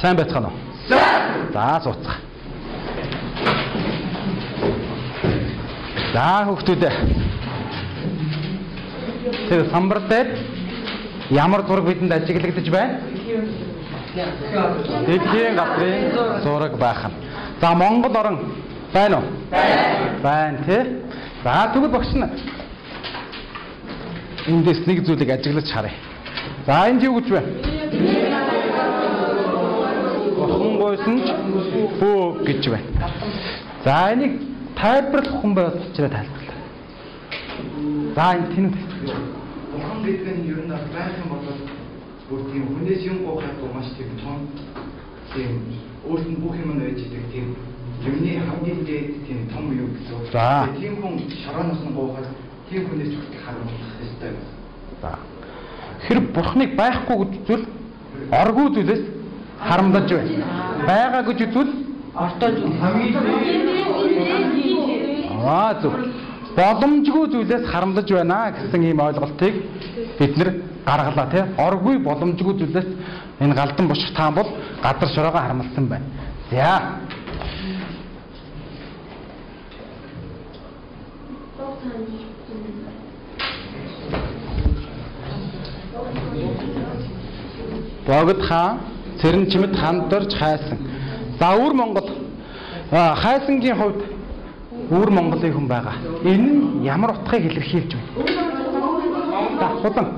Сайн байцгаана уу? Сайн. За сууцгаа. За хүүхдүүдээ. Тэр самбар дээр ямар зураг бидэнд ажиглагдаж байна? Дэлхийн газрын зураг байх нь. За Монгол орн байна уу? Байна. Байна тий. За тэгвэл багш нь эндээс нэг зүйлийг ажиглаж харъя. За энд юу гэж байна? Охин гойсон ч бөө гэж байна. За энийг тайлбарлах хүн байвал учраас тайлбарлаа. За энэ тэнэг Бурхан гэдэг нь ер нь байх юм бол бүр тийм хүнээс юм гоохад маш тийм том тийм өөрт нь бүх юм нь байж идэг тийм юмны хамгийн дээд тийм том юу гэсэн. За. Тийм хүн шорооноос нь гоохад тийм хүнээс хүртэл харамлах хэрэгтэй. За. Тэр бурхныг байхгүй гэж үзвэл оргүй зүйлээс харамлаж байна. Байгаа гэж үзвэл Ортож хамгийн аа зөв. Боломжгүй зүйлээс харамлаж байна гэсэн ийм ойлголтыг бид нэр гаргалаа тий. Оргүй боломжгүй зүйлээс энэ галдан бушх таан бол газар шороогоо харамлсан байна. За. Богд хаан цэрэн чимэд хандорж хайсан. За өвөр Монгол хайсангийн хувьд өвөр Монголын хүн байгаа. Энэ нь ямар утгыг илэрхийлж байна? За худан.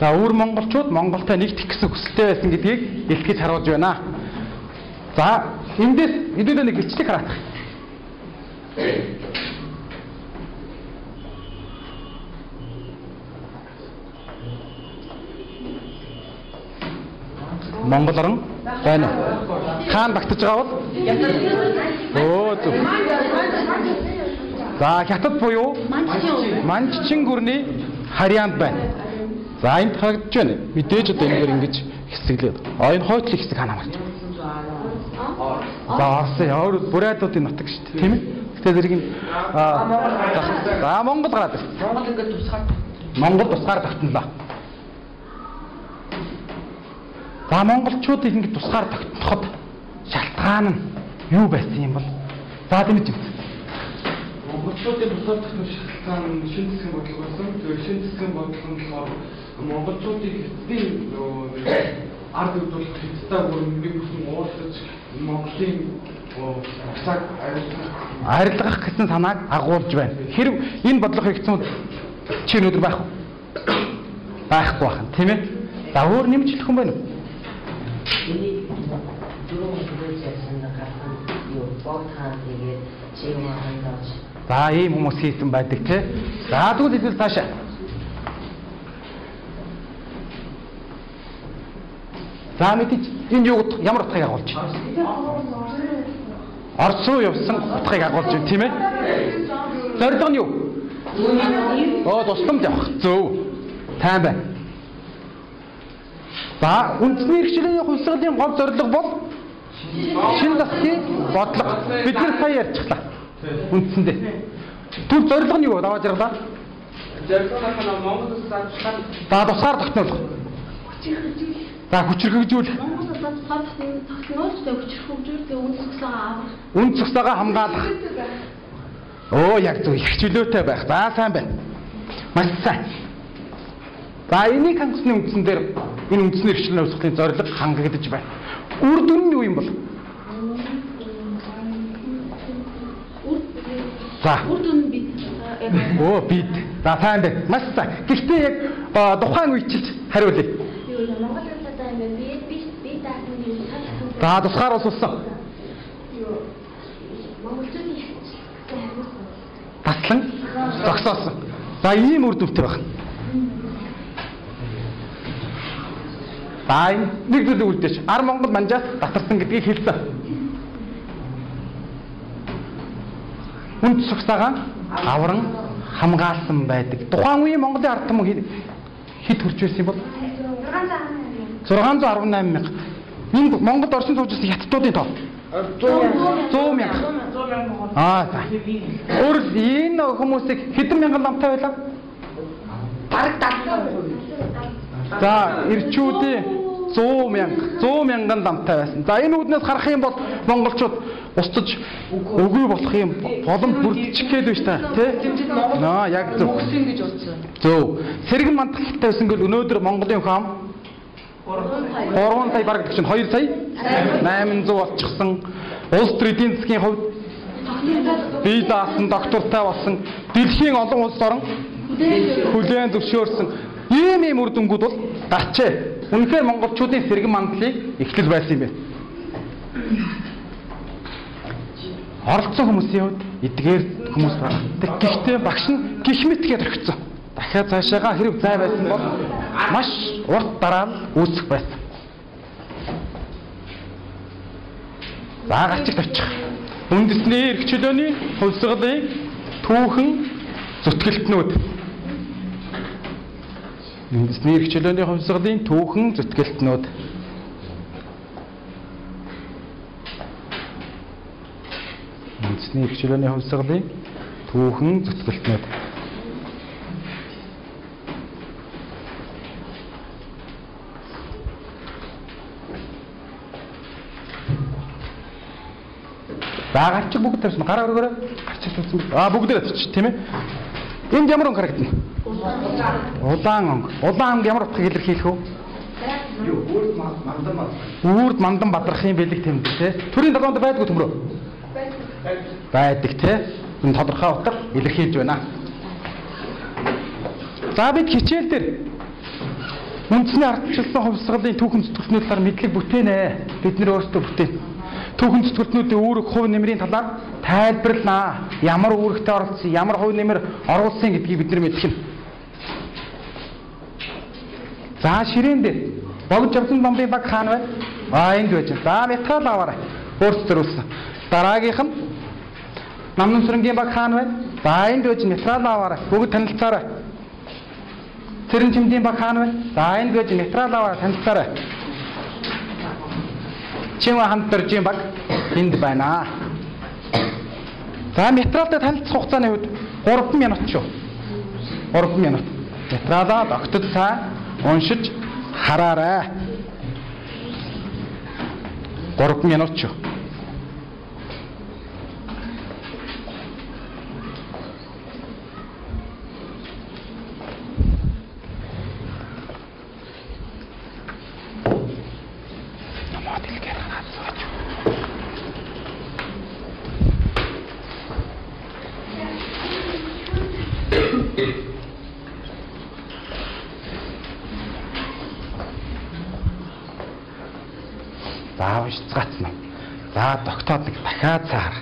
За өвөр монголчууд Монголтой нэгдэх гэсэн хүсэлтэй байсан гэдгийг илтгэж харуулж байна. За эндээс хэдүүлээ нэг бичлэг хараах. Монгол орн байна уу? Хаан багтаж байгаа бол? Өө зөв. За хятад буюу Манччин гүрний харьяанд байна. За энд харагдж байна. Мэдээж одоо энэгээр ингэж хэсэглээд. А энэ хойтлын хэсэг хаана марч. За орсон өөр бүрээдуудын нутаг шүү дээ. Тийм ээ. Гэтэ зэрэг аа за Монгол гараад байна. Монгол ингээд тусгаар Монгол тусгаар тогтнолоо. За монголчуудыг ингэ тусгаар тогтноход шалтгаан нь юу байсан юм бол? За дэмэж үү. Монголчуудын тусаар тахны шалтгаан нь шин засгийн бодлого байсан. Тэгээд шин засгийн бодлого нь болохоор монголчуудыг эцдийн ард үзүүлэх хэвээр бүр нэг бүхэн уулзаж Монголын аюултай Арилгах гэсэн санааг агуулж байна. Хэрв энэ бодлого хийгдсэн чи өнөөдөр байх уу? Байхгүй байх, тийм ээ? За өөр нэмж хэлэх юм байна уу? Энийг дөрөв хүрээж ярьсан гарсан юу бог хаан тэгээд чим хандаж За ийм хүмүүс хийсэн байдаг тий. За тэгвэл хэлбэл цаашаа. За мэдээж энэ юу ямар утгыг агуулж байна? Орос руу явсан утгыг агуулж байна тийм ээ? Зорилго нь юу? Оо тусламж явах. Зөв. Тайм байна. За үндэсний хэрэгжлийн хувьсгалын гол зорилго бол шин засгийн бодлого. Бид нар сая ярьчихлаа. Үндсэндээ. Түр зорилго нь юу? Даваа жаргалаа. Зорилгынхаа Монгол улсад ажиллах За тусгаар тогтнол. За хүчрхэгжүүл. Монгол улсад цаасан тогтнолч тэг хүч хөгжүүлдэг үн цогцлогоо авах. Үн цогцоогоо хамгаалах. Оо яг зөв их чөлөөтэй байх. За сайн байна. Маш сайн. За энийг хангасны үндсэн дээр энэ үндсний эрхчлэн үүсгэлийн зорилго хангагдаж байна. Үр дүн нь юу юм бол? За. Үр дүн бид яг Оо бид. За сайн байна. Маш сайн. Гэхдээ яг тухайн үечилж хариулъя. Монгол улсад байна би би би даасан юм. За тусгаар усулсан. юу Монголчуудын Таслан зогсоосон. За ийм үр дүнтэй байна. За энэ нэг зүйл үлдээч. Ар Монгол манжаас татарсан гэдгийг хэлсэн. Үнд цогцоогоо авран хамгаалсан байдаг. Тухайн үеийн Монголын ард түмэн хэд- хүрч байсан бол 618 мянга. Энэ Монголд орчин байсан хятадуудын тоо. 100 мянга. 100 мянган Аа за. Өөр энэ хүмүүсийг хэдэн мянган ламтай байлаа? бараг 70 За ирчүүдийн 100 мянга 100 мянган дамтай байсан. За энэ үүднээс харах юм бол монголчууд устж үгүй болох юм боломж бүрдчих гээд байна та тий. Наа яг зөв. Гэж. Зөв. Сэргэн мандахтай байсан гэл өнөөдөр Монголын хам 3 сая бараг чинь 2 сая 800 болчихсон. Улс төр эдийн засгийн хувьд бие даасан доктортай болсон дэлхийн олон улс орон хүлээн зөвшөөрсөн ийм ийм үр дүнгууд бол гарчээ. Үнэхээр монголчуудын сэргэн мандлыг эхлэл байсан юм байна. Оролцсон хүмүүсийн хувьд эдгээр хүмүүс байна. Гэхдээ багш нь гих мэтгээд орхисон. Дахиад цаашаага хэрэг зай байсан бол маш урт дараа нь үүсэх байсан. За гарчиг тавьчих. Үндэсний эрх чөлөөний хувьсгалын түүхэн зүтгэлтнүүд. Үндэсний эрх чөлөөний хувьсгалын түүхэн зүтгэлтнүүд. Үндэсний эрх чөлөөний хувьсгалын түүхэн зүтгэлтнүүд. За гарчиг бүгд тавьсан. Гараа өргөөрэй. Гарчиг тавьсан. Аа бүгдээ тавьчих тийм ээ. Энд ямар өнгө харагдана? Удаан өнгө. Удаан өнгө ямар утгыг илэрхийлэх вэ? Үрд мандан бадрахын бэлэг тэмдэг те. Төрийн долоонд байдгүй төмрөө. Байдаг те. Энэ тодорхой утга илэрхийлж байна. За бид хичээл дээр үндэсний ардчилсан хувьсгалын түүхэн зүтгэлтний талаар мэдлэг бүтээнэ. Бид нэр өөрсдөө бүтээн. Түүхэн зүтгэлтнүүдийн үүрэг хувь нэмрийн талаар тайлбарлана. Ямар үүрэгтэй оролцсон, ямар хувь нэмэр оруулсан гэдгийг бид нар мэдэх нь. За ширээн дээр богд жавсан бомбын баг хаана байна? Аа энд байж. За метал аваарай. Өөрсдөө төрүүлсэн. Дараагийнх нь намнын сүрэнгийн баг хаана байна? За энд байж метал аваарай. Бүгд танилцаарай. Цэрэн чимдийн баг хаана байна? За энд байж метал аваарай. Танилцаарай. Чимээ хамт дөржийн баг энд байна. За метралтай танилцах хугацааны үед 3 минут шүү. 3 минут. Метралаа тогтод сайн уншиж хараарай. 3 минут шүү. Намаад илгээр хаад сууж. За уншицгаацна. За тогтоод нэг дахиад цаар.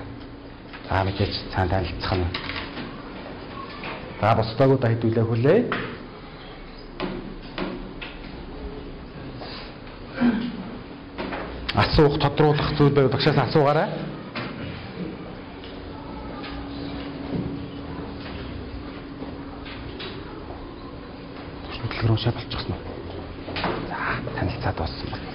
За мэдээж цаан танилцах нь. За босдоогоо хэдүүлээ хүлээ. Асуух тодруулах зүйл байвал багшаас асуугаарай. хөдөлгөөр уншаад болчихсон уу? За танилцаад болсон байна.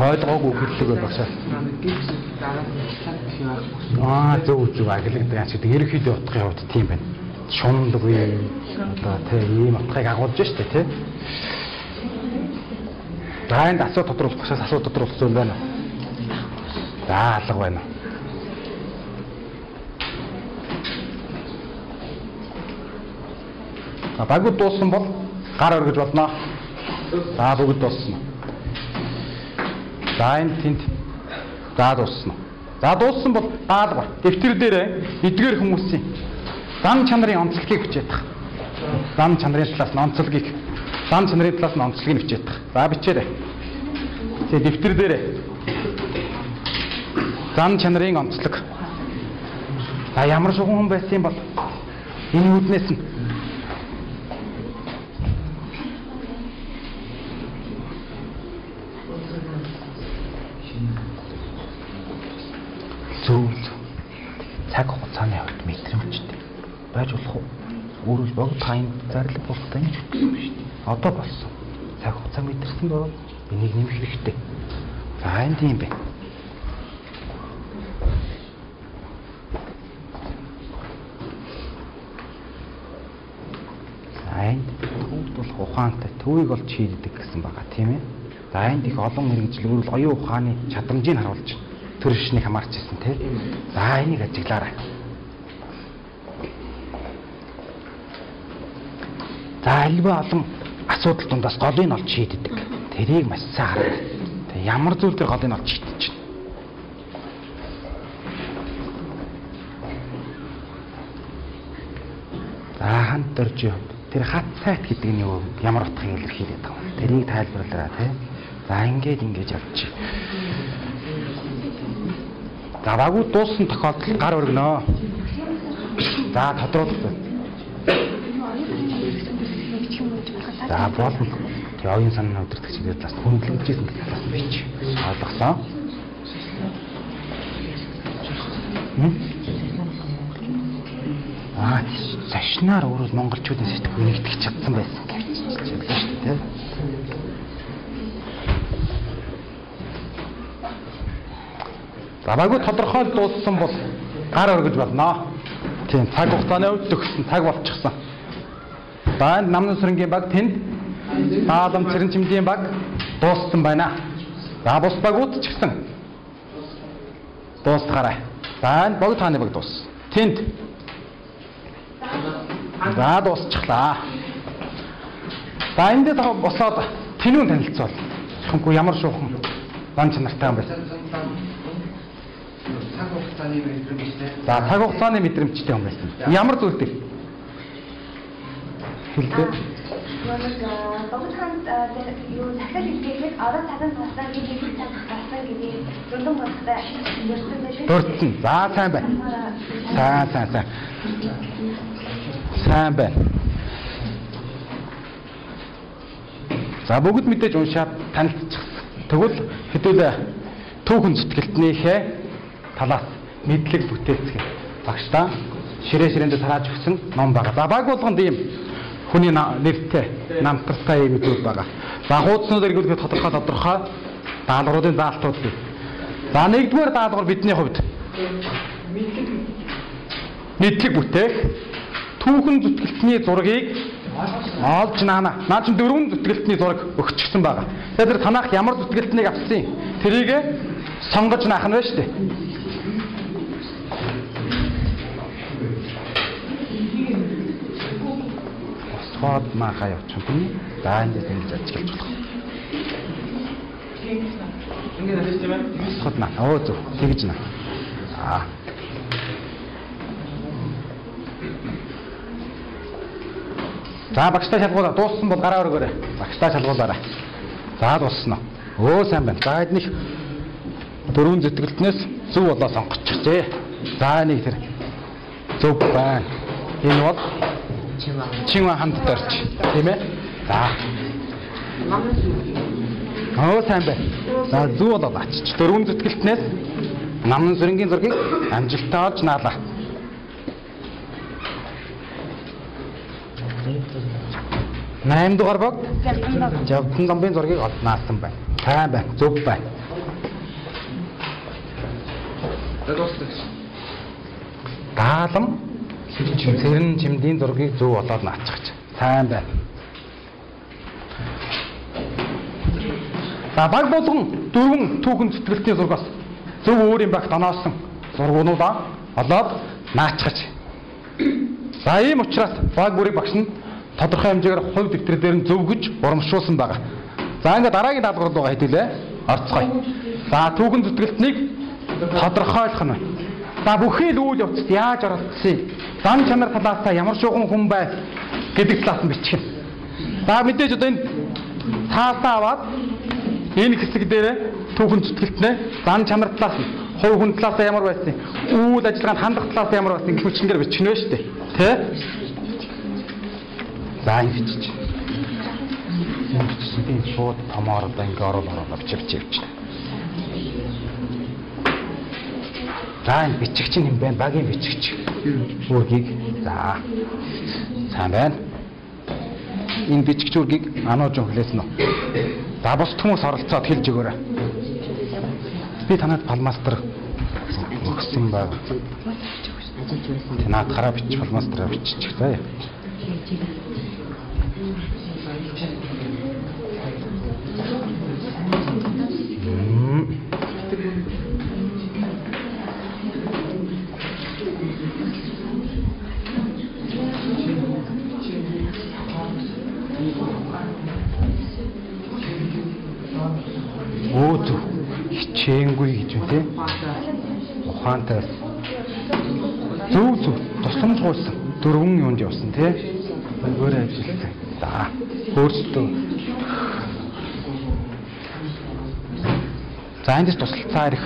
Ойлгоогүй цаад хийх Аа зөв зөв агилгадаг ач гэдэг ерөнхийдөө утгын хувьд тийм байна. Шундгүй одоо тий ийм утгыг агуулж штэ тий. Дайнд асуу тодруулах багшаас асуу тодруулах зүйл байна. За алга байна. А багууд дууссан бол гар өргөж болно. За бүгд дууссан. За энэ тэнд за дууссан. За дууссан бол даалгавар. Дэвтэр дээр эдгээр хүмүүсийн зам чанарын онцлогийг бичээд тах. Зам чанарын талаас нь онцлогийг зам чанарын талаас нь онцлогийг бичээд тах. За бичээрэй. Тэгээ дэвтэр дээр зам чанарын онцлог. За ямар шугам хүн байсан юм бол энэ үүднээс нь Өөрөөр богд хайн зарлаг болохтой юм шүү дээ. Одоо болсон. Цаг хугацаа мэдэрсэн боо. Энийг нэмэх хэрэгтэй. За энэ тийм. За энд төвд болох ухаантай төвийг олж шийддэг гэсэн байгаа тийм ээ. За энд их олон мэрэгжил өөрөөр оюун ухааны чадамжийг харуулж төр шишнийг хамаарч ирсэн тийм. За энийг ажиглаарай. За альва олон асуудал дундаас голыг олж шийддэг. Тэрийг маш сайн хараа. Тэг ямар зүйл төр голыг олж шийдэж чинь. За хант дөрж юм. Тэр хат сайт гэдэг нь юу? Ямар утгыг илэрхийлээд байгаа юм. Тэрийг тайлбарлаарай тий. За ингээд ингэж явчих. За багуу дууссан тохиолдолд гар өргөнөө. За тодруулах. За болно. Тэгээ оюун санааны өдөртөгч хэлээд бас хөндлөгдөжсэн гэж бас бич. Ойлгосон. Аа, зашнаар өөрөө монголчуудын сэтгэл нэгтгэж чадсан байсан гэж байна шүү дээ. За багуу тодорхойл дууссан бол гар өргөж болно. Тийм цаг хугацааны үед төгссөн цаг болчихсон. За энэ намны сүрэнгийн баг тэнд Таалам цэрэн чимдийн баг дууссан байна. За бус багууд ч гэсэн дуусгаарай. За энэ богд хааны баг дууссан. Тэнд За дуусчихлаа. За эндээ та босоод тэнүүн танилцуул. Хэмгүй ямар шуухан дан чанартай юм бэ? За цаг хугацааны мэдрэмжтэй юм байсан. Ямар зүйлтэй? Хэлдэг. Нэг богд хаанд юу захиал хэлгээд орон цадан туссан гэж хэлж тассан гэдэг дундун багтай ярьсан байх шүү. Дурдсан. За сайн байна. Сайн сайн сайн. Сайн байна. За бүгд мэдээж уншаад танилцчихсан. Тэгвэл хэдүүлээ түүхэн зүтгэлтнийхээ талаас мэдлэг бүтээцгээ багштаа ширээ ширээндээ тарааж өгсөн ном байгаа. За баг болгонд ийм хүний нэртэй намтартай юм зүйл байгаа. За хуудснууд эргүүлэх тодорхой тодорхой даалгавруудын заалтууд бий. За нэгдүгээр даалгавар бидний хувьд мэдлэг бүтээх түүхэн зүтгэлтний зургийг олж наана. Наа чи дөрвөн зүтгэлтний зураг өгчихсөн байгаа. Тэгэхээр танах ямар зүтгэлтнийг авсан тэрийг сонгож наах нь байна шүү дээ. Босгоод маахаа явуучих юм. За энэ ингэж ажиглаж болох. Ингээд хэлж тийм ээ. Босгоод наа. Оо зөв. Тэгж наа. Аа. За багштай шалгуулаа дууссан бол гараа өргөөрэй. Багштай шалгуулаарай. За дууссан уу? Өө сайн байна. За эднийх дөрвөн зүтгэлтнээс зөв болоо сонгочихжээ. За нэг тэр зөв байна. Энэ бол чимаа. Чингүн хамт дорч. Тийм ээ? За. Өө сайн байна. За зөв болоо ачиж. Дөрвөн зүтгэлтнээс намын сүрэнгийн зургийг амжилттай олж наалаа. Найм дугаар бог Жавдан ламбын зургийг олж наасан байна. Сайн байна. Зөв байна. За Даалам цэрэн чимдийн зургийг зөв болоод наачаач. Сайн байна. За баг болгон дөрвөн түүхэн зүтгэлтийн зургаас зөв өөрийн багт оноосон зургуудаа олоод наачаач. За ийм учраас баг бүрийн багш нь тодорхой хэмжээгээр хувь дэвтэр дээр нь зөв гэж урамшуулсан байгаа. За ингээд дараагийн даалгавар руу хэдүүлээ. Орцгоё. За түүхэн зүтгэлтнийг тодорхойлох нь. За бүхий л үйл явцад яаж оролцсон? Зан чанар талаас та ямар шуухан хүн бай гэдэг талаас нь бичих. За мэдээж одоо энэ цаасаа аваад энэ хэсэг дээр түүхэн зүтгэлтнээ зан чанар талаас нь хувь хүн талаас ямар байсан? Үйл ажиллагаанд хандах талаас ямар байсан гэх мэтчнээр бичих нь шүү дээ. Тэ? За ингэ бичиж. Энэ бичсэн би шууд томоор одоо ингэ орол орол бичиж явчихна. За энэ бичигч нь юм байна. Багийн бичигч. Үргийг. За. Сайн байна. Энэ бичигч үргийг анууж хүлээсэн үү? За бус хүмүүс оролцоод хэлж өгөөрэй. Би танад палмастер өгсөн баг. Танад гараа бич палмастраа бичих заа. Гэж үү те? Ухаантай. Зөв зөв тусламж гуйсан. Дөрвөн юунд явсан те? Өөр ажилласан. За. Өөрсдөө За эндээс тусалцаа ирэх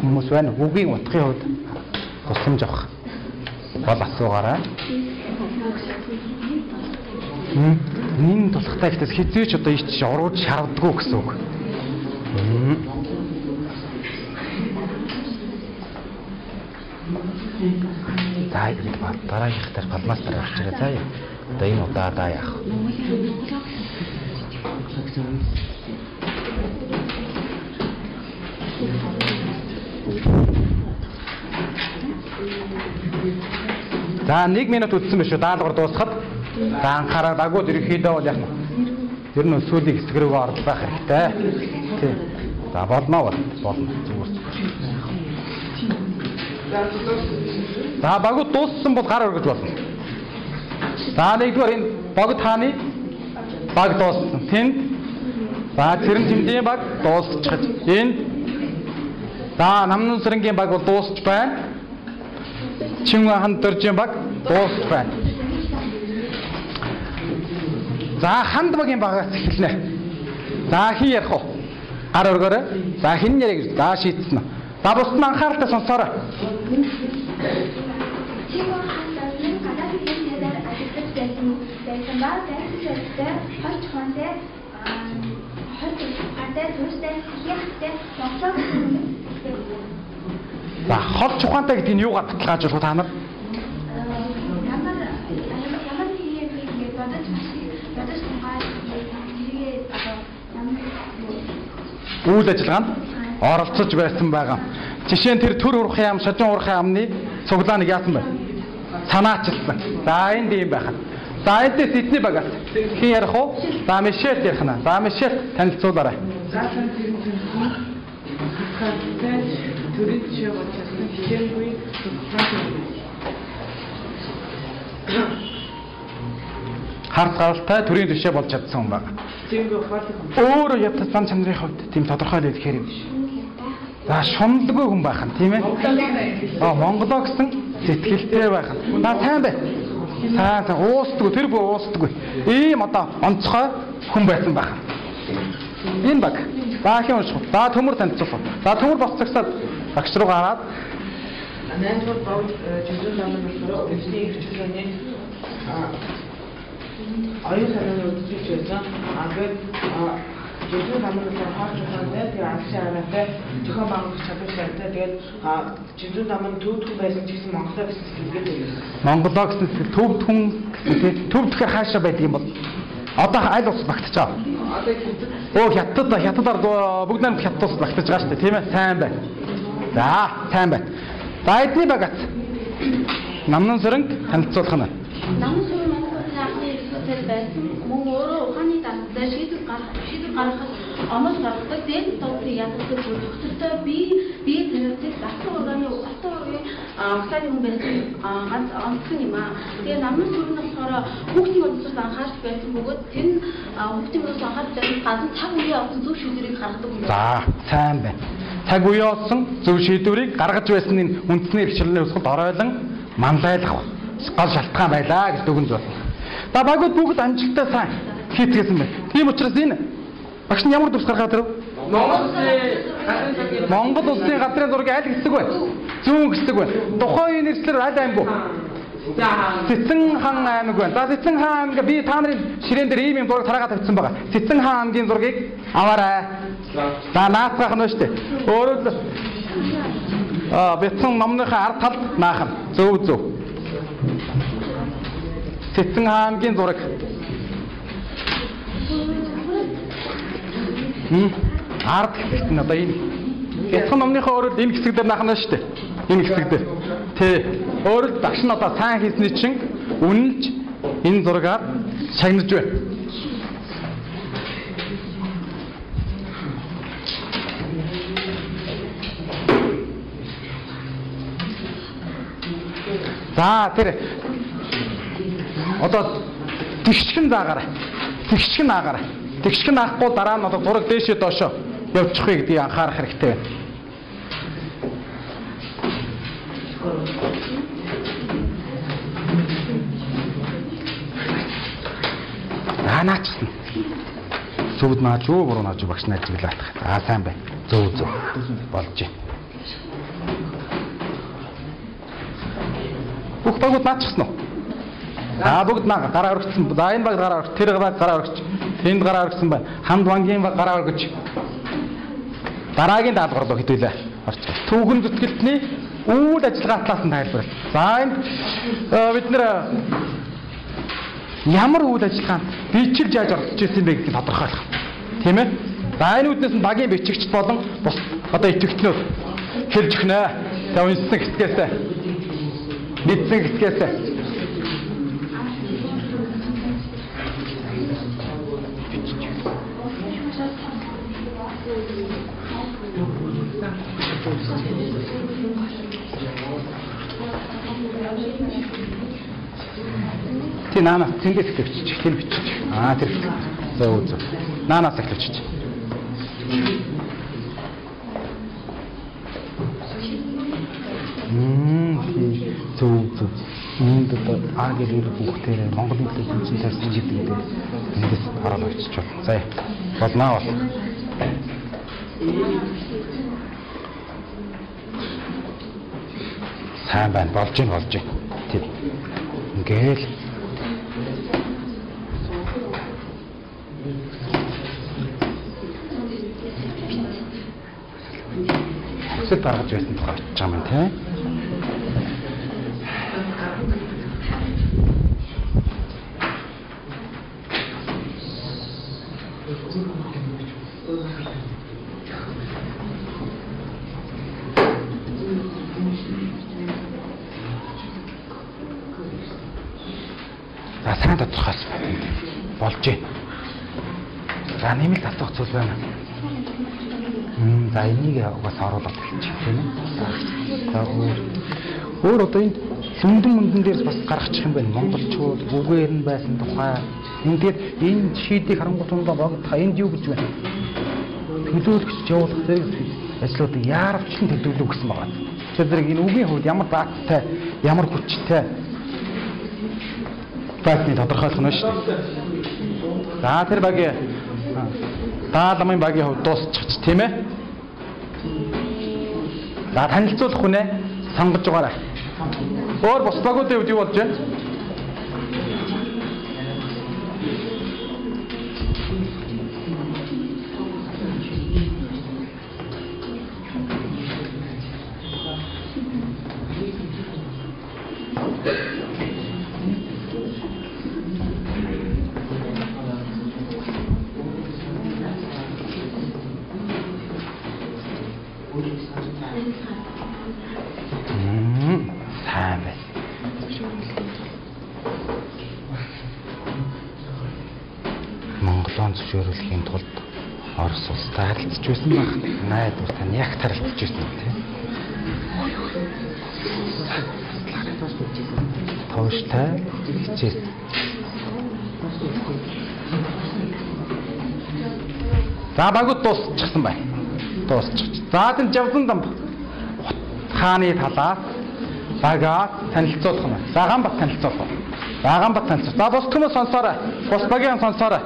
хүмүүс байна. Үгийн утгын хувьд тусламж авах бол асуугаарай. Хм. Нин тусахтай ихтэйс хизээч одоо ич орууж шаарддаггүй гэсэн үг. Хм. За ба дараагийнх дээр палмастер авч ирээ заа. Одоо энэ удаадаа яах. За 1 минут үтсэн биш үү? Даалгавар дуусахад. За анхаарал агууд ерөөхдөө бол яг нь ер нь сүүлийн хэсэг рүү орох байх хэрэгтэй. Тий. За болно бол болно. Зүгээр. За багууд дууссан бол гар өргөж болно. За нэгдүгээр энэ богд хааны баг дууссан. Тэнд за цэрэн тэмдгийн баг дуусчихж энэ за намнын сэрэнгийн баг бол дуусч байна. Чингэн хан дөржийн баг дуусч байна. За ханд багийн багаас эхэлнэ. За хин ярих уу? Гар өргөөрэй. За хин яриа гэж. За шийдсэн нь. За бусд нь анхааралтай сонсоорой. Чингэн хаан дөрвөн гадаад хэлээр ажиллаж байсан байсан ба дайсалтай хойч хонтой хойч гадаад төстэй хяхтай Монгол За хол чухаантай гэдэг нь юугаар баталгаажуулах вэ та нар? ямар ямар хийе гэж бодож бодож байгаа ямар Үйл ажиллагаанд оролцож байсан байгаа. Жишээ нь тэр төр урах яам, шажин урах яамны цуглааныг яасан бэ? Санаачилсан. За энд ийм байх. За эндээс эдний багаас хин ярих уу? За Мишель ярих нь. За Мишель танилцуулаарай. Заасан тэр төрийн жишээ болчихсон хичээлгүй. Харц гаралтай төрийн төшөө болж чадсан хүн байна. Ятас зам чанарын хувьд тийм тодорхой л хэлэхээр юм. За шуналгүй хүн байх нь тийм ээ. Аа Монголоо гэсэн сэтгэлтэй байх нь. За сайн бай. Сайн сайн уустгүй тэр бүх уустгүй. Ийм одоо онцгой хүн байсан байх. Энэ баг. Баахийн унших. За төмөр танилцуулах. За төмөр босцогсоод багш руу гараад Найдвар бод жүжиг намын болохоор өвсний хичээлний оюун санааны үдшилж байсан. Ангээд намын болохоор хаач ухаантай тэгээ агшаа араатай зохион байгуулах чадвар шаардтай тэгээд жүжиг намын төвдөх байсан ч гэсэн Монголоо гэсэн сэтгэлгээд байсан. Монголоо гэсэн сэтгэл төвд хүн гэсэн тийм төв тэгэхээр хаашаа байдаг юм бол одоо аль ус хятад Оо хятад хятадаар бүгд найрамд хятад ус багтаж байгаа шүү дээ тийм ээ сайн байна. За сайн байна. За эдний багат намнан сөрөнг танилцуулах нь. Намын сүрэн Монголын анхны экспертээр байсан мөн өөрөө ухааны дарамттай шийдвэр гаргах шийдвэр гаргахад онол гаргадаг зээл тооцыг яддаг зөвхөсөлтөй би би алтан ургааны алтан ургийн ухааны хүн байсан ганц онцгой юм аа. Тэгээ намын сүрэн болохоор хүүхдийн өнцөс анхаарч байсан бөгөөд тэр нь хүүхдийн өнцөс анхаарч байсан гадна цаг үеийн олон зөв шийдвэрийг гаргадаг юм. За сайн байна. Цаг үе олсон зөв шийдвэрийг гаргаж байсан энэ үндэсний хэрэгчлэлийн өсгөлд оройлон мандайлах гол шалтгаан байлаа гэж дүгнж байна. За багууд бүгд амжилттай сайн хийцгээсэн байна. Тийм учраас энэ багш нь ямар төвс гаргаад ирв? Монгол улсын газрын зургийн аль хэсэг вэ? Зүүн хэсэг вэ? Тухайн нэрслэр аль аймаг вэ? Цэцэн хаан аймаг байна. За Цэцэн хаан аймаг би та нарын ширээн дээр ийм юм зураг тараагаад тавьсан байгаа. Цэцэн хаан аймгийн зургийг аваарай. За наацгаах нь дээ. Өөрөөр Аа бяцхан номныхаа ард талд наахан. Зөв зөв. Цэцэн хаангийн зураг. Хм. Ард гэсэн одоо энэ бяцхан номныхаа өөрөөр энэ хэсэг дээр наахна шүү дээ. Энэ хэсэг дээр. Тэ. Өөрөлд багш нь одоо сайн хийсний чинь үнэнч энэ зургаар шагнаж байна. За тэр одоо тэгшгэн заагаарай. Тэгшгэн аагаарай. Тэгшгэн аахгүй дараа нь одоо зураг дээшээ доошоо явчих вэ гэдгийг анхаарах хэрэгтэй байна. Аа наачсан. Зүвд нааж юу буруу нааж багш нааж гэлээ атах. Аа сайн байна. Зөв зөв. Болж байна. Бүх багууд наачихсан уу? За бүгд наа гараа өргөцсөн. За энэ баг гараа өргөц, тэр баг гараа өргөч. Тэнд гараа өргөцсөн байна. Хамд бангийн баг гараа өргөж. Дараагийн даалгавар руу хэдүүлээ. Орч. Түүхэн зүтгэлтний үйл ажиллагаа талаас нь тайлбар. За энэ э, бид нэр э, ямар үйл ажиллагаанд бичиг яаж орж ирсэн бэ гэдгийг тодорхойлох. Тийм ээ? За энэ үднээс нь багийн бичигч болон бус одоо итгэгчнүүд хэлж өгнө. За уншсан хэсгээс мэдсэн хэсгээс Тий наанаас тэндээс эхлэвчиж, тэр бичиж. Аа тэр. За үзв. Наанаас эхлэвчиж. Мм тий зөв зөв. Энд одоо А гэр бүхтээр Монгол хэлээр үндсэн тарсан гэдэг дээр эндээс хараад очиж байна. За болноо бол. Сайн байна. Болж гин болж гин. Тий. Ингээл Хүсэл гаргаж байсан тухай очиж байгаа юм тийм. За сайн тодорхойлж байна. Болж байна. За нэмэлт асуух зүйл байна. За энийг угаас оруулаад хэлчих тийм ээ. За өөр өөр одоо энэ сүмдэн мөндөн дээр бас гаргачих юм байна. Монголчууд үгээр нь байсан тухай. Ингээд энэ шийдийг харангуйтаа богдох энд юу гэж байна? Төлөөлөгч явуулах зэрэг ажлуудыг яарвчлан төлөвлөв гэсэн байгаа. Тэгэхээр зэрэг энэ үгийн хувьд ямар зааттай, ямар хүчтэй байсныг тодорхойлох нь шүү дээ. За тэр багийн даалмын багийн хувьд дуусчих тийм ээ. За танилцуулах хүнээ сонгож байгаарай. Өөр бус багуудын хувьд юу болж байна? Сайн байна. Монголын зөвшөөрөхийн тулд Орос улстай харилцаж байсан баг. Найдвартай нь яг харилцаж байсан тийм. Тууштай хичээс. За багууд дуусчихсан байна. Дуусчих. За тэн жавсан дам хааны талаас багаа танилцуулах нь. За гамбат танилцуулах. За гамбат танилцуулах. За бус хүмүүс сонсоорой. Бус багийн сонсоорой.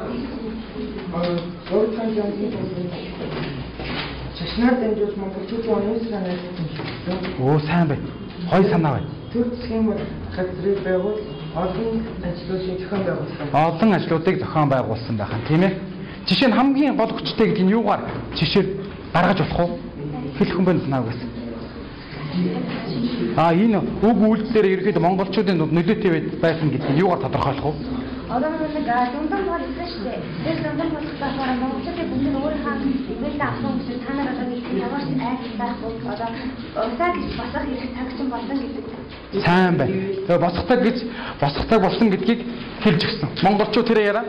Чашнаар дамжуулж монголчуудын оюун санаа. Оо сайн бай. Хой санаа бай. Төр схем газрыг байгуул олон ажлуудыг зохион байгуулсан. Олон ажлуудыг зохион байгуулсан байхan тийм ээ. Жишээ нь хамгийн гол хүчтэй гэдэг нь юугаар жишээ гаргаж болох уу? Хэлэх хүн байна санаагаас. А энэ үг үйлдэлээр ерөөхдөө монголчуудын дунд нөлөөтэй байсан гэдгийг юугаар тодорхойлох вэ? Одоо нэг дүндэн бол ирсэн шүү дээ. Тэр дүндэн болох болохоор монголчуудын бүгд өөрийнхөө имэйл авсан хүмүүс та нар одоо нэг ямар ч айх байхгүй одоо усаа гэж басах хэрэг цаг чинь болсон гэдэг. Сайн байна. Тэгээ босготаг гэж босготаг болсон гэдгийг хэлж өгсөн. Монголчууд тэрэ яраа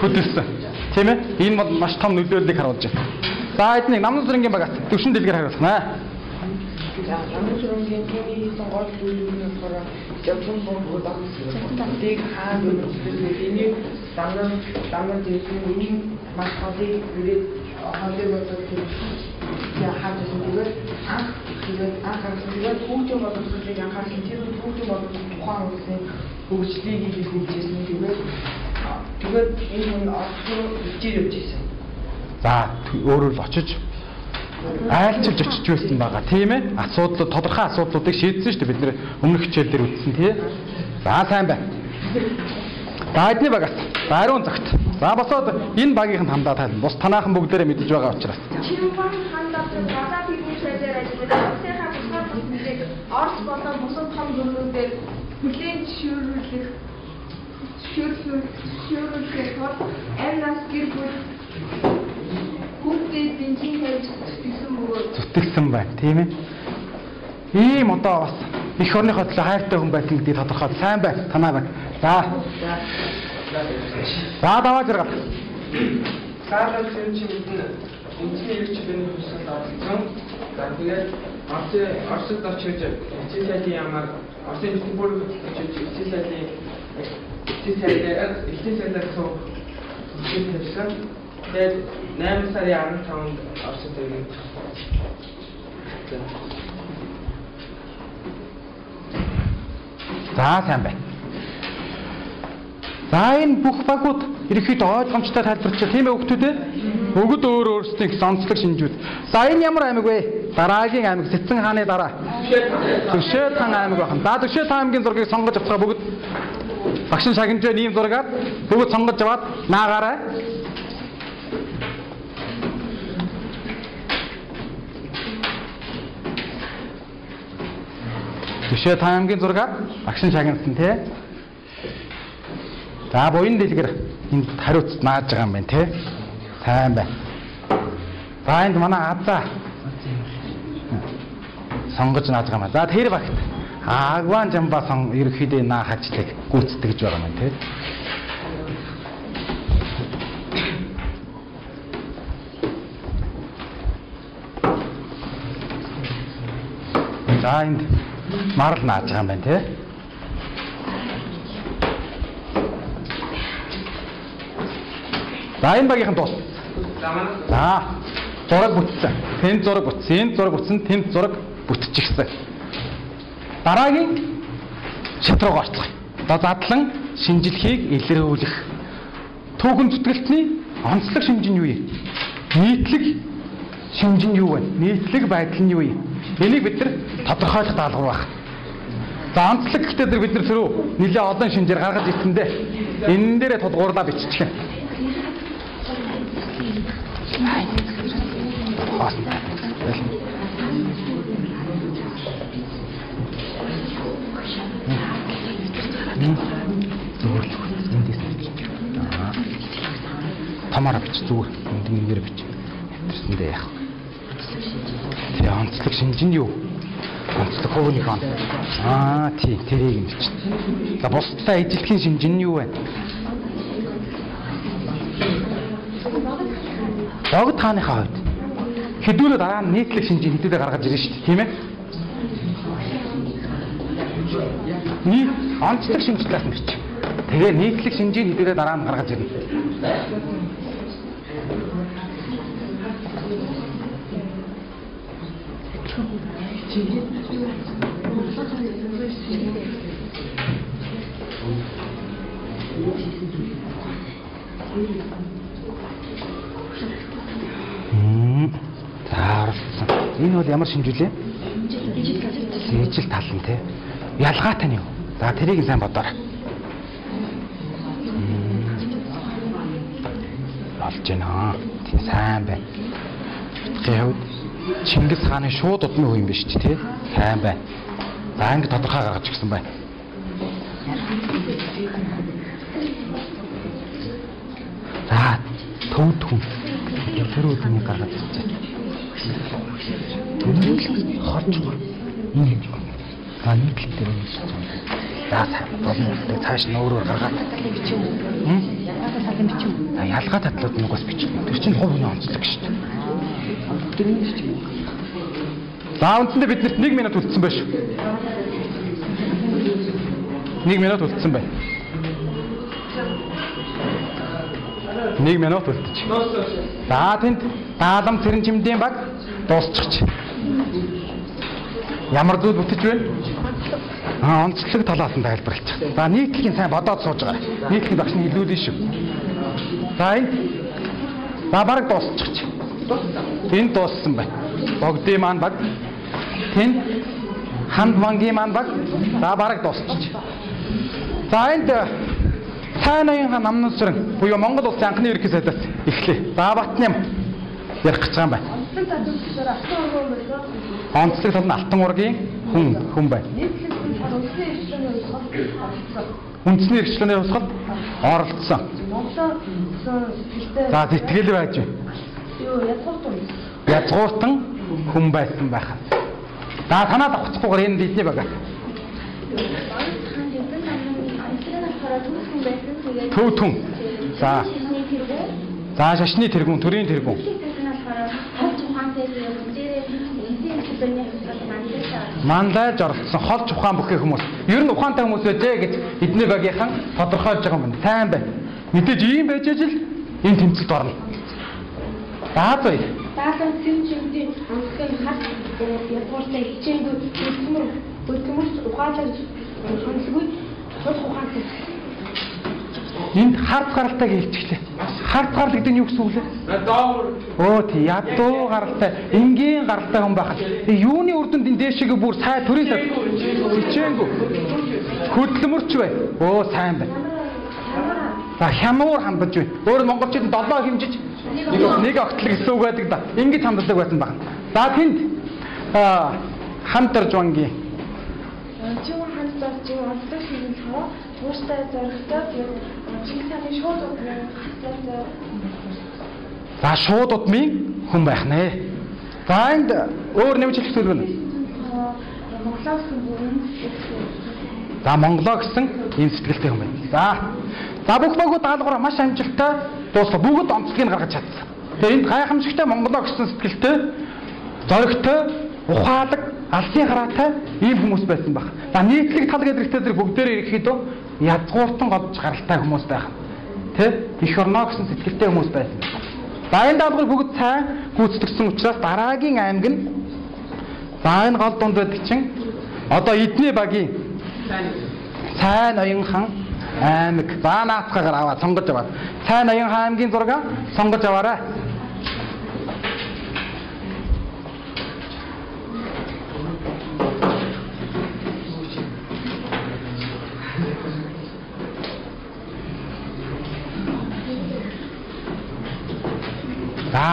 хөдөлсөн. Тийм ээ? Энэ бол маш том нөлөөллийг харуулж байна. За эднийг намнын зүрэнгийн багаас төвшин дэлгэр хариулах ч юм тийм хийсэн гол зүйл нь болохоор явсан бомбод тийг хаан үйлчлэл энийг дандаа дандаа дээсэн үнийг маш холыг үрээд холыг бодож яа хаадаг зүгээр анх тэгээд анх анх тэгээд хүүхдийн боловсролыг анхаарсан тэр хүүхдийн боловсрол тухайн үеийн хөгжлийг хийж хөгжижсэн тэгээд тэгээд энэ хүн орчин хичээл явж ирсэн. За өөрөөр л очиж айлчилж очиж байсан байгаа. Тийм ээ асуудал тодорхой асуудлуудыг шийдсэн шүү дээ. Бид нэр өмнөх хичээлдэр үзсэн тий за сайн байна. Эдний багаас за ариун цагт. За босоод энэ багийнхан хамдаа тайлбар. Бус танаахан бүгдээрээ мэдэж байгаа учраас. Орос болон бусад том гүрнүүдээр хүлээн зөвшөөрүүлэх зөвшөөрүүлэхээр тул амь нас гэр бүл хүүхдээ бензин хийж гэсэн бөгөөд зүтгсэн байна тийм ээ ийм одоо бас их орныхоо төлөө хайртай хүн байсан гэдгийг тодорхой сайн байна танаа байна за за даваа зэрэг Саалал чинь чинь үнцний ирчлийн хүсэл авсан. За тэгээд Орсын Оросд очиж сайдын ямар бичгийн бүр очиж эцсийн сайдын эцсийн сайдаар эцсийн Тэгээд 8 сарын 15-нд Оросд ирнэ. За сайн байна. За энэ бүх багууд ерөөхдөө ойлгомжтой тайлбарч тийм ээ хүүхдүүд ээ? Өгд өөр өөрсдийн гэсэн онцлог шинжүүд. За энэ ямар аймаг вэ? Дараагийн аймаг Цэцэн хааны дараа. Төшөөд хаан аймаг байна. За Төшөөд хаан аймгийн зургийг сонгож авцгаа бүгд багшин шагнажээ ийм зургаар бүгд сонгож аваад наагаарай. Төшөөд хаан аймгийн зургаар багшин шагнасан тий. За буян дэлгэр энд хариуц нааж байгаа юм байна тий. Сайн байна. За энд манай азаа сонгож нааж байгаа юм. За тэр багт Агван жамба сон ерөөхдөө наа хажлыг гүйцэтгэж байгаа юм тий. За энд марл нааж байгаа юм байна тий. За энэ багийнхан дуус. За зураг бүтсэн. Тэнд зураг бүтсэн. Энд зураг бүтсэн. Тэнд зураг бүтчихсэн. Дараагийн шат руу орцгоё. Одоо задлан шинжилгээг илрүүлэх. Түүхэн зүтгэлтний онцлог шинж нь юу юм? Нийтлэг шинж нь юу вэ? Нийтлэг байдал нь юу юм? Энийг бид нар тодорхойлох даалгавар байна. За онцлог гэхдээ тэр бид нар түрүү нэлээд олон шинжээр гаргаж ирсэндээ энэ дээрээ тодгуурлаа биччихэ. Эндээс бич. Зүгээр. Энд нэмээр бич. Тэрсэндээ яах. Онцлог шинж нь юу? Онцлог хувийн хон. Аа тий, тэрийг нь бич. За бусдаа ижилтгийн шинж нь юу вэ? Богд хааныхаа хувьд хэдүүлээ дараа нь нийтлэг шинжийг хэдүүлээ гаргаж ирнэ шүү дээ, тийм ээ? Нийт онцлог нь бич. Тэгээ нийтлэг шинжийг хэдүүлээ дараа нь гаргаж ирнэ. Мм. За орсон. Энэ бол ямар шинжүүлээ? Ижил тал нь те. Ялгаатай нь юу? За тэрийг сайн бодоорой. Олж байна. Сайн байна. Утгын хувьд Чингис хааны шууд удмын хүү юм биш ч тий. Сайн байна. За ингэ тодорхой гаргаж гисэн байна. За төвд хүн. Тэр үднийг гаргаж ирчихэ. Төвд хорж гоо. Энэ юм. А нэг л дээр юм шиг. За сайн болно. Цааш нь өөрөөр гаргаад. Хм? Ялгаа татлууд нь угаас бич. Тэр чинь хүний онцлог шүү дээ. Тэрний ч юм. За үндсэндээ биднэрт 1 минут үлдсэн байна шүү. 1 минут үлдсэн байна. 1 минут үлдчих. За тэнд даалам цэрэн чимдийн баг дуусчихч. Ямар зүйл бүтэж байна? Аа онцлог талаас нь тайлбарлаж. За нийтлэгийн сайн бодоод сууж байгаа. Нийтлэгийн багш нь илүүлэн шүү. За энэ За баг дуусчихч. Энд дууссан байна. Богдын маань баг. Тэнд ханд мангийн маань баг. За баг дуусчих. За энд хан намнус сүрэн буюу Монгол улсын анхны ерөнхий сайдаас эхлэе. За Батням ярих гэж байгаа юм байна. Онцлог тал нь Алтан ургийн хүн хүн байна. Үндэсний эрхчлөөний хувьсгал оролцсон. Сэтгэлтэй За сэтгэл байж байна. Юу язгууртан Язгууртан хүн байсан байхаа. За танаа давхцахгүйгээр энэ бидний тэгээд Төв түн. За за шашны тэргүүн, төрийн тэргүүн. Мандаж оролцсон хол ухаан бүхий хүмүүс. Ер нь ухаантай хүмүүс байжээ гэж эдний багийнхан тодорхойлж байгаа юм. Сайн байна. Мэдээж ийм байж ажил энэ тэмцэлд орно. Даалан цэм чимдийн онцгой хат язгууртай хичээнгүй хөдөлмөр хөдөлмөрч ухаалаг хөндлгүй хол ухаантай Энд харц гаралтай хэлчихлээ. Харц гарал гэдэг нь юу гэсэн үг лээ? Өө тий ядуу гаралтай, энгийн гаралтай хүн байхад. Тэг юуны үр дүнд энэ дээшээ бүр сай төрийн сад хичээнгүй. Хөдөлмөрч бай. Өө сайн байна. За хямуур хандаж байна. Өөр нь монголчууд 7 хэмжиж нэг огтлог гэсэн үг байдаг да. Ингэж ханддаг байсан байна. За тэнд хамтарж бангийн Чим ханд зарж онцлог хийх юм тууштай зоригтой тэгээд чих цааны шууд хатлаа за шууд удмын хүн байх нэ. За энд өөр нэмж хэлэх зүйл байна. Монголоос бүрэн За Монголоо гэсэн ийм сэтгэлтэй байна. За. За бүх багууд даалгавраа маш амжилттай дуусах бүгд онцлогийг гаргаж чадсан. Тэгээ энд гайхамшигтай Монголоо гэсэн сэтгэлтэй зоригтой, ухаалаг, алсын хараатай ийм хүмүүс байсан баг. За нийтлэг тал гэдэг зэрэг бүгдээрээ ирэхэд язгууртан голж гаралтай хүмүүс байх. Тэ? Их орноо гэсэн сэтгэлтэй хүмүүс байсан. За энэ даалгаврыг бүгд сайн гүйцэтгэсэн учраас дараагийн аймаг нь за энэ гол дунд байдаг чинь одоо эдний багийн Сайн ноён хан аймаг. За наацгаагаар аваад сонгож аваад. Сайн ноён хан аймгийн зураг сонгож аваарай.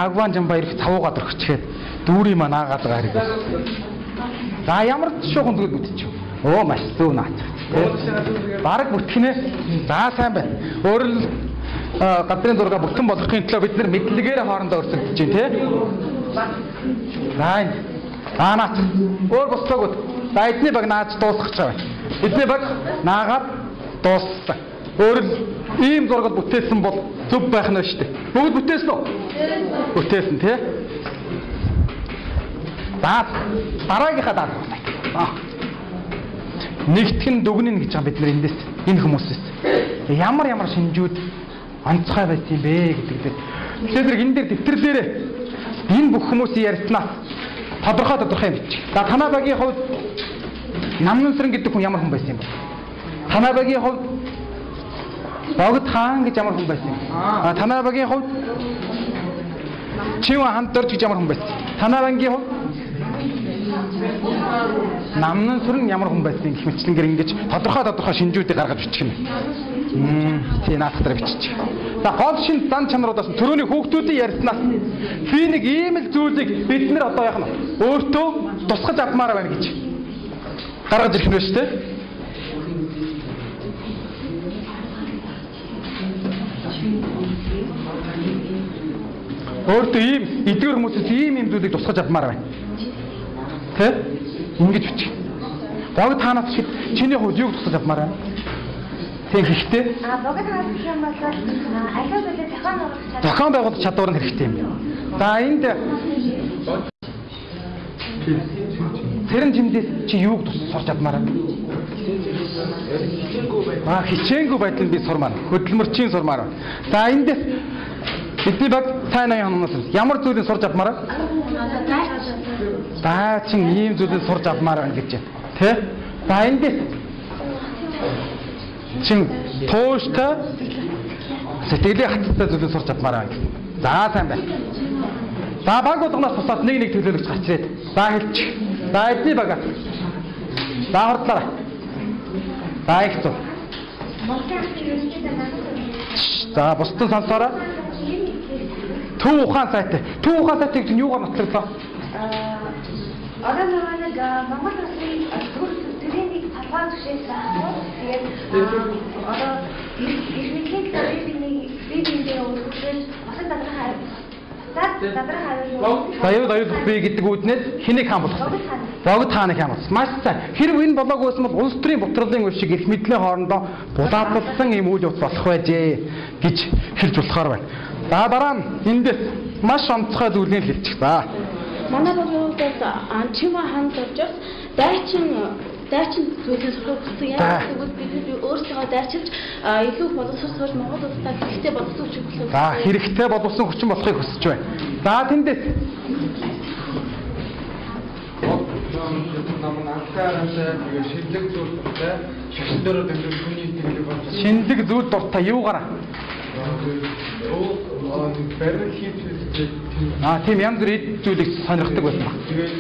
Агван жамбаа ирэх цавуугаад орчихгээд дүүрийн маа наагаад байгаа хэрэгээс. За ямар шуухан зүйл бүтчих. Оо маш зүү наач. Бараг бүтгэнэ. За сайн байна. А, гадрын зурга бүтэн болгохын төлөө бид нар мэдлэгээр хоорондоо өрсөлдөж байна тий. Энэ. За наач. Өөр босцоогод. За эдний баг нааж дуусгах гэж байна. Эдний баг наагаад дууссан. Өөрөөр нь ийм зургал бүтээсэн бол зөв байх нь шүү дээ. Бүгд бүтээсэн үү? Бүтээсэн тий. За дараагийнхаа даалгавар. Аа. Нэгтгэн дүгнэн гэж байгаа бид нар эндээс энэ хүмүүсээс ямар ямар шинжүүд онцгой байсан юм бэ гэдэг дээр. Тэгэхээр энэ дээр дэвтэр дээр энэ бүх хүмүүсийн ярьснаас тодорхой тодорхой юм бич. За танаа багийн хувьд Намнансран гэдэг хүн ямар хүн байсан юм бэ? Танаа багийн хувьд Богд хаан гэж ямар хүн байсан юм? А танаа багийн хувьд Чив хамтарч гэж ямар хүн байсан? Танаа багийн хувьд Намнан сүрэн ямар хүн байсан гэх мэтчлэнгээр ингэж тодорхой тодорхой шинжүүдийг гаргаж бичих юм. тий наадах дээр бичиж. За гол шин зан чанаруудаас нь төрөний хүүхдүүдийн ярьснаас би нэг ийм л зүйлийг бид нэр одоо яах нь өөртөө тусгаж авмаар байна гэж гаргаж ирэх нь шүү дээ. Өөртөө ийм эдгээр хүмүүсээс ийм ийм зүйлийг тусгаж авмаар байна. Тэ? Ингэж бичих. Бог танаас хэд чиний хувьд юу тусгаж авмаар байна? Тийм хэрэгтэй. А богд хаас гэх юм бол аливаа зүйлээ зохион байгуулах чадвар. Зохион байгуулах чадвар нь хэрэгтэй юм. За энд Тэрэн жимдээс чи юуг сурч авмаар байна? Аа хичээнгүй байдлыг би сурмаар. Хөдөлмөрчийн сурмаар. За эндээс бидний баг сайн аян ханаас ямар зүйлийг сурч авмаар байна? За чин ийм зүйлийг сурч авмаар байна гэж байна. Тэ? За эндээс чин тууштай сэтгэлийн хаттай зүйлийг сурч авмаар байна. За сайн байна. За баг болгоноос бусаад нэг нэг төлөөлөгч гарч ирээд. За хэлчих. За эдний багаас. За хордлоо. За их зү. За бусдын сонсоороо. Төв ухаан сайтай. Төв ухаан сайтыг чинь юугаар нотлоглоо? Одоо нөгөө нэг Монгол улсын төр төрийн талбай зөвшөөрсөн байна. Тэгээд одоо ирмэлийн төрийн бибиндээ өөрчлөж олон хариу. Баяр аюул би гэдэг үүднээс хэнийг хаан болгох? Богд хааны хаан болсон. Маш сайн. Хэрв энэ болоогүй байсан бол улс төрийн бутралын үе шиг их мэдлийн хоорондоо булаацсан юм үйл явц болох байжээ гэж хэлж болохоор байна. За дараа нь эндээс маш онцгой зүйлийг хэлчих. За. Манай бодлогоос анчима ханд орж дайчин дайчин зүйлээс сурах гэсэн яа гэвэл бид өөрсдөө дайчилж илүү боловсрол Монгол улстай хэрэгтэй боловсрол хүч болох. За хэрэгтэй боловсон хүчин болохыг хүсэж байна. За тэндээс. Хүний тэмдэг болж шинэлэг зүйл дуртай юугаараа? оо барил хийх Аа тийм янз бүрийн зүйлийг сонирхдаг байсан баг. тэгээд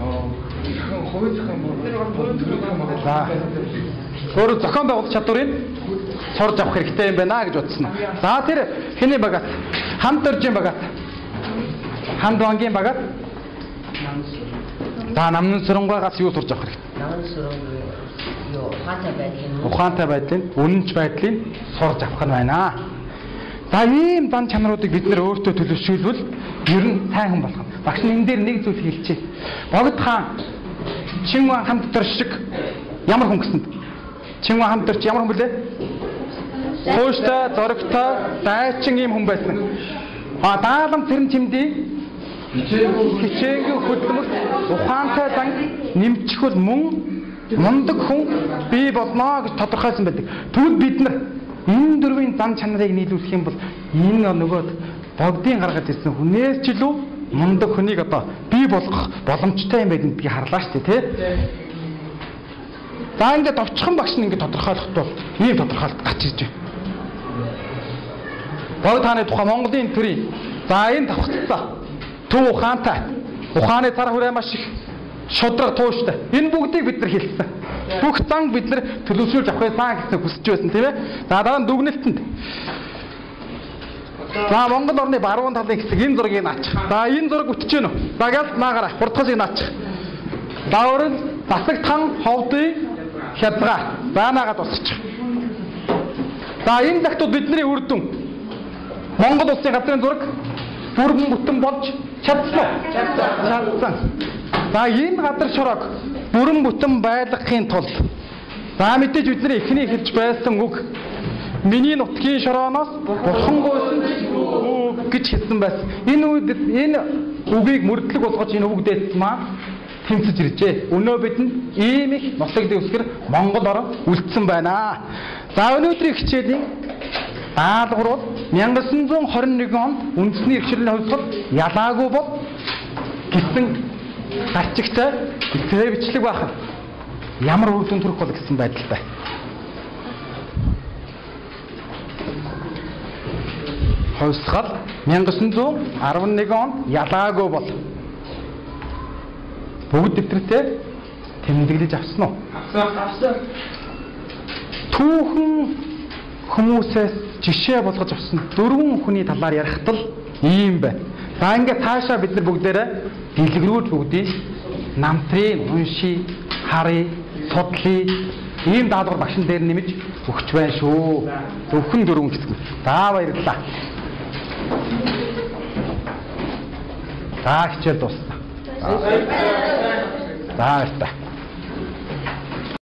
аа хойцох юм бол За. Өөрө зохион байгуулах чадварыг сурж авах хэрэгтэй юм байна гэж бодсон. За тэр хэний багаас хамт оржийн багаас хамт бангийн багаас За намны сүрэнгаагаас юу сурж авах хэрэгтэй? Намын сүрэн юу ухаантай байдлын Ухаантай байдлын үнэнч байдлыг сурж авах нь байна. За ийм дан чанаруудыг бид нэр өөртөө төлөвшүүлбэл ер нь сайн хүн болох. Багш энэ дээр нэг зүйл хэлчихэ. Богд хаан Чингүн хамт төр шиг ямар хүн гэсэн? Чингүн хамт төрч ямар хүн блэ? Хууштай, зоригтой, дайчин ийм хүн байсан. А даалам тэрэн чимдий хичээнгүй хөдөлмөр ухаантай зан нэмчихвэл мөн мундаг хүн бий болно гэж тодорхойлсон байдаг. Тэгвэл бид нар энэ дөрвийн зан чанарыг нийлүүлэх юм бол энэ нөгөө богдын гаргаж ирсэн хүнээс ч илүү мундаг хүнийг одоо бий болгох боломжтой юм байдгийг би харлаа шүү дээ тий. За ингээд товчхон багш нь ингээд тодорхойлоход бол ийм тодорхойлолт гарч ирж байна. Богд хааны тухай Монголын төрийн за энэ давхцсан төв ухаантай ухааны цар хүрээ маш их шудраг тууштай. Энэ бүгдийг бид нар хэлсэн. Бүх зан бид нар төлөвшүүлж авах байсан гэсэн хүсэж байсан тийм ээ. За дараа нь дүгнэлтэнд. За Монгол орны баруун талын хэсэг энэ зургийг наачих. За энэ зураг үтж гэнэ үү? За гэлт наагаараа хурдхасыг наачих. Даурал засаг тан ховдын хязгаар. За наагаад босчих. За энэ захтууд бидний үр дүн. Монгол улсын газрын зураг бүрэн бүтэн болж чадсан? Чадсан. За энэ газар шорог бүрэн бүтэн байлгахын тулд за мэдээж бидний эхний хэлж байсан үг миний нутгийн шорооноос бурхан гойсон үг гэж хэлсэн байсан. Энэ үед энэ үгийг мөрдлөг болгож энэ үгдээс маань тэмцэж иржээ. Өнөө бидэнд ийм их ноцлогдын үсгэр Монгол орон үлдсэн байна. За өнөөдрийн хичээлийн даалгавар бол 1921 онд үндэсний эрхчлэлийн хувьсгал ялаагүй бол гэсэн гарчигтай ихтэй бичлэг байх. Ямар үр дүн төрөх бол гэсэн байдалтай. Хувьсгал 1911 онд ялаагүй бол бүгд дэвтэртэй тэмдэглэж авсан уу? авсан Түүхэн хүмүүсээс жишээ болгож авсан дөрвөн хүний талаар ярихт л ийм байна. За ингээд цаашаа бид нар бүгдээрээ дэлгэрүүлж бүгдийг намтрын унши, харъя, судлаа ийм даалгавар багшин дээр нэмж өгч байна шүү. Зөвхөн дөрвөн хэсэг. За баярлалаа. За хичээл дуусна. За баярлалаа.